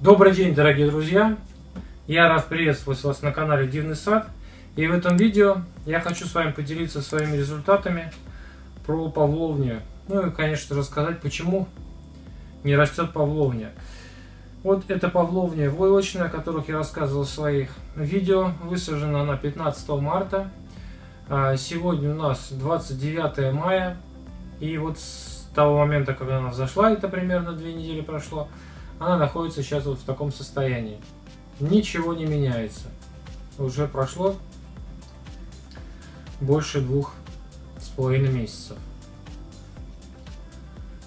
Добрый день, дорогие друзья! Я рад приветствовать вас на канале Дивный Сад. И в этом видео я хочу с вами поделиться своими результатами про павловню. Ну и, конечно, рассказать, почему не растет павловня. Вот эта павловня войлочная, о которых я рассказывал в своих видео. Высажена она 15 марта. А сегодня у нас 29 мая. И вот с того момента, когда она зашла, это примерно две недели прошло, она находится сейчас вот в таком состоянии. Ничего не меняется. Уже прошло больше двух с половиной месяцев.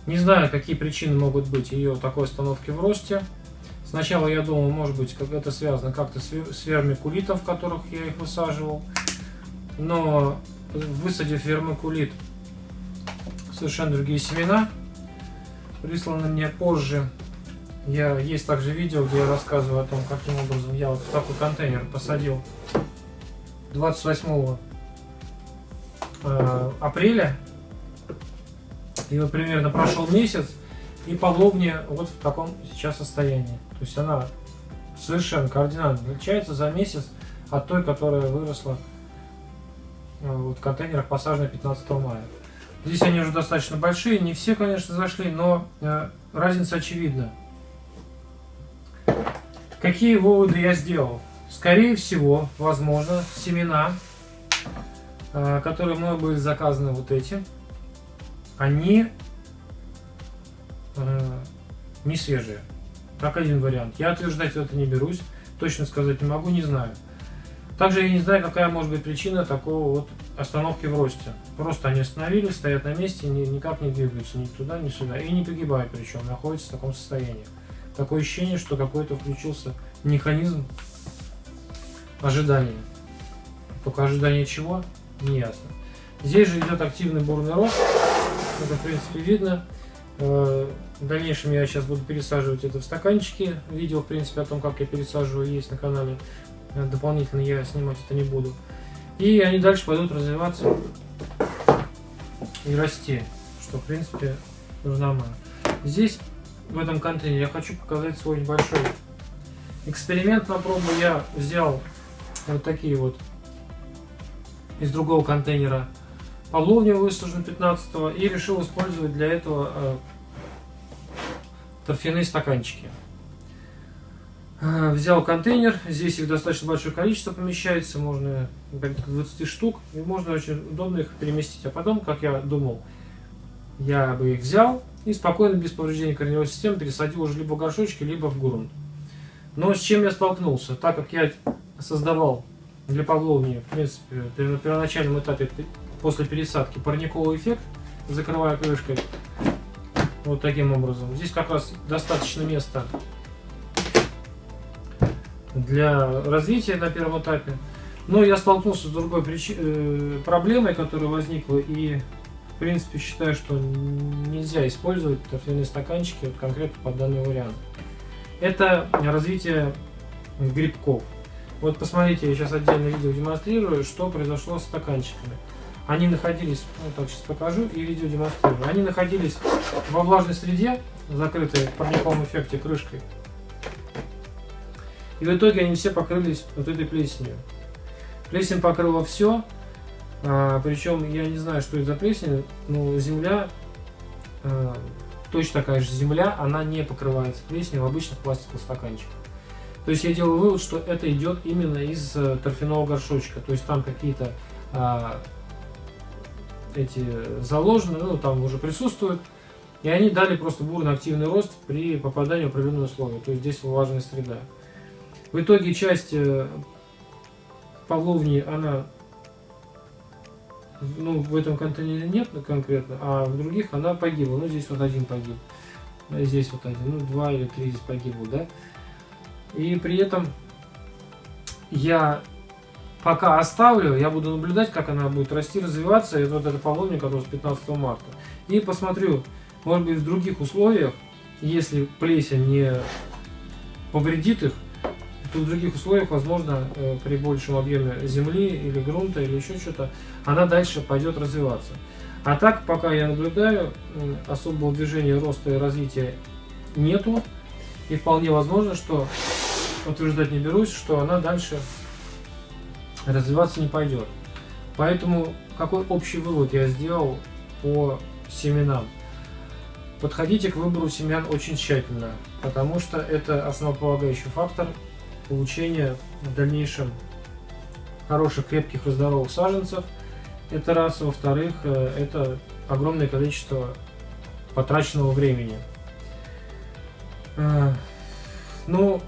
Не знаю, какие причины могут быть ее такой остановки в росте. Сначала я думал, может быть, как это связано как-то с вермикулитом, в которых я их высаживал. Но высадив вермикулит, совершенно другие семена, присланы мне позже, я, есть также видео, где я рассказываю о том, каким образом я вот в такой контейнер посадил 28 э, апреля. И вот примерно прошел месяц, и павловня вот в таком сейчас состоянии. То есть она совершенно кардинально отличается за месяц от той, которая выросла э, вот в контейнерах, посаженной 15 мая. Здесь они уже достаточно большие, не все, конечно, зашли, но э, разница очевидна. Какие выводы я сделал? Скорее всего, возможно, семена, э, которые мной были заказаны вот эти, они э, не свежие. Как один вариант. Я утверждать это не берусь, точно сказать не могу, не знаю. Также я не знаю, какая может быть причина такого вот остановки в росте. Просто они остановились, стоят на месте, никак не двигаются ни туда, ни сюда. И не погибают причем, находятся в таком состоянии. Такое ощущение, что какой-то включился механизм ожидания. Только ожидание чего? Не ясно. Здесь же идет активный бурный рост. Это, в принципе, видно. Э, в дальнейшем я сейчас буду пересаживать это в стаканчики. Видео, в принципе, о том, как я пересаживаю, есть на канале. Э, дополнительно я снимать это не буду. И они дальше пойдут развиваться и расти, что, в принципе, нормально. Здесь в этом контейнере я хочу показать свой небольшой эксперимент на пробу. Я взял вот такие вот из другого контейнера павловню высажен 15 и решил использовать для этого э, торфяные стаканчики. Э, взял контейнер, здесь их достаточно большое количество помещается, можно 20 штук, и можно очень удобно их переместить. А потом, как я думал, я бы их взял, и спокойно, без повреждения корневой системы, пересадил уже либо в горшочки, либо в грунт. Но с чем я столкнулся? Так как я создавал для Павловни, в принципе, на первоначальном этапе после пересадки парниковый эффект, закрывая крышкой, вот таким образом. Здесь как раз достаточно места для развития на первом этапе. Но я столкнулся с другой причиной, э, проблемой, которая возникла, и принципе, считаю, что нельзя использовать торфяные стаканчики вот конкретно под данный вариант. Это развитие грибков. Вот посмотрите, я сейчас отдельно видео демонстрирую, что произошло с стаканчиками. Они находились, ну так сейчас покажу и видео демонстрирую. Они находились во влажной среде, закрытой в парниковом эффекте крышкой. И в итоге они все покрылись вот этой плесенью. Плесень покрыла все, а, причем я не знаю, что это за плесень, но земля, а, точно такая же земля, она не покрывается плесенью в обычных пластиковых стаканчиках. То есть я делаю вывод, что это идет именно из э, торфяного горшочка. То есть там какие-то а, эти заложены, ну там уже присутствуют. И они дали просто бурно активный рост при попадании в определенные условия. То есть здесь влажная среда. В итоге часть э, павловни, она ну, в этом контейнере нет конкретно, а в других она погибла. Ну, здесь вот один погиб. А здесь вот один. Ну, два или три здесь погибло, да. И при этом я пока оставлю, я буду наблюдать, как она будет расти, развиваться. Это вот это половник, который с 15 марта. И посмотрю, может быть, в других условиях, если плесень не повредит их, в других условиях, возможно, э, при большем объеме земли или грунта или еще что-то, она дальше пойдет развиваться. А так, пока я наблюдаю, особого движения роста и развития нету. И вполне возможно, что утверждать не берусь, что она дальше развиваться не пойдет. Поэтому какой общий вывод я сделал по семенам? Подходите к выбору семян очень тщательно, потому что это основополагающий фактор получения в дальнейшем хороших, крепких и здоровых саженцев. Это раз. Во-вторых, э, это огромное количество потраченного времени. Э, ну,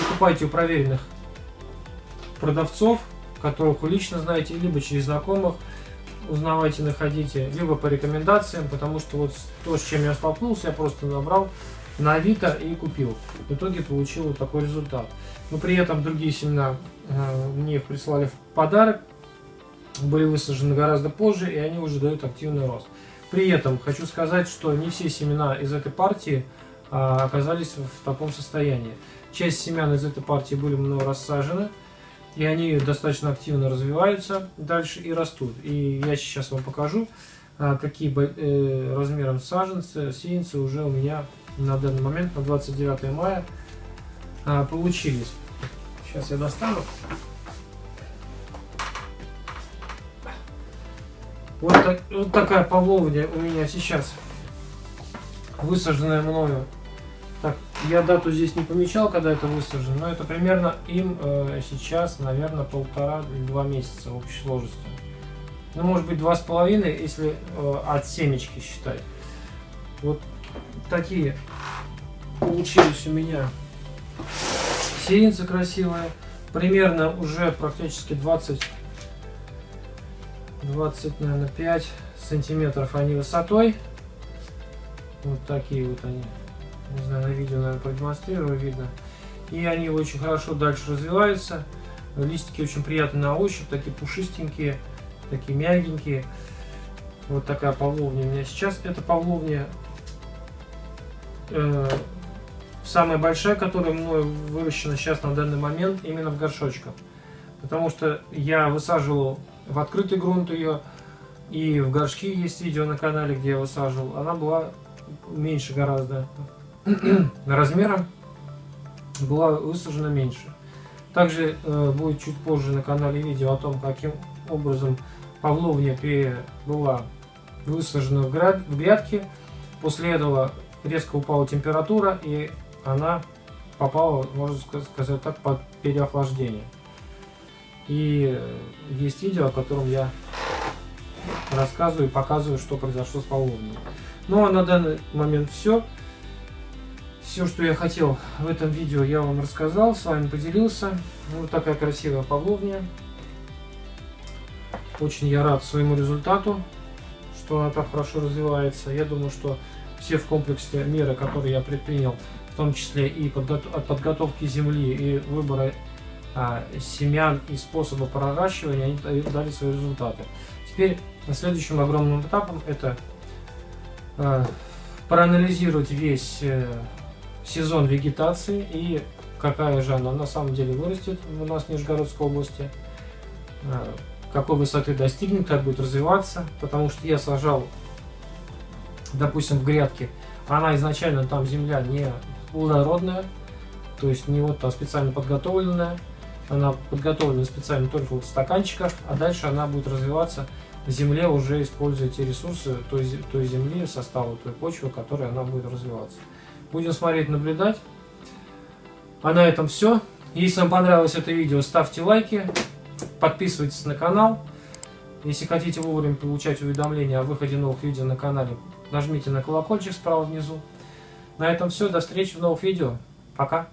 покупайте у проверенных продавцов, которых вы лично знаете, либо через знакомых, узнавайте, находите, либо по рекомендациям, потому что вот то, с чем я столкнулся, я просто набрал на Авито и купил. В итоге получил вот такой результат. Но при этом другие семена э, мне их прислали в подарок, были высажены гораздо позже, и они уже дают активный рост. При этом хочу сказать, что не все семена из этой партии а, оказались в таком состоянии. Часть семян из этой партии были мной рассажены, и они достаточно активно развиваются дальше и растут. И я сейчас вам покажу, а, какие э, размером саженцы, сеянцы уже у меня на данный момент, на 29 мая, а, получились. Сейчас я достану. Вот, так, вот такая павловня у меня сейчас высаженная мною. Так, я дату здесь не помечал, когда это высажено, но это примерно им э, сейчас, наверное, полтора-два месяца в общей сложности. Ну, может быть, два с половиной, если э, от семечки считать. Вот такие получились у меня сеянцы красивые. Примерно уже практически 20, 20, наверное, 5 сантиметров они высотой. Вот такие вот они. Не знаю, на видео, наверное, продемонстрирую, видно. И они очень хорошо дальше развиваются. Листики очень приятные на ощупь, такие пушистенькие, такие мягенькие. Вот такая павловня у меня сейчас. Это павловня э, самая большая, которая мной выращена сейчас на данный момент, именно в горшочках. Потому что я высаживал в открытый грунт ее, и в горшки есть видео на канале, где я высаживал. Она была меньше гораздо размером, была высажена меньше. Также э, будет чуть позже на канале видео о том, каким образом павловня была высажена в, гряд, в грядке. После этого резко упала температура и она попала, можно сказать так, под переохлаждение. И есть видео, о котором я рассказываю и показываю, что произошло с павловней. Ну а на данный момент все. Все, что я хотел в этом видео, я вам рассказал, с вами поделился. Вот такая красивая павловня. Очень я рад своему результату, что она так хорошо развивается. Я думаю, что все в комплексе меры, которые я предпринял, в том числе и подго от подготовки земли и выбора а, семян и способа проращивания, они дали свои результаты. Теперь следующим огромным этапом это а, проанализировать весь э, сезон вегетации и какая же она на самом деле вырастет у нас в Нижегородской области, а, какой высоты достигнет, как будет развиваться, потому что я сажал допустим, в грядке, она изначально там земля не плодородная, то есть не вот там специально подготовленная, она подготовлена специально только вот в стаканчиках, а дальше она будет развиваться в земле, уже используя те ресурсы той, той земли, состава той почвы, которой она будет развиваться. Будем смотреть, наблюдать. А на этом все. Если вам понравилось это видео, ставьте лайки, подписывайтесь на канал. Если хотите вовремя получать уведомления о выходе новых видео на канале, нажмите на колокольчик справа внизу. На этом все. До встречи в новых видео. Пока.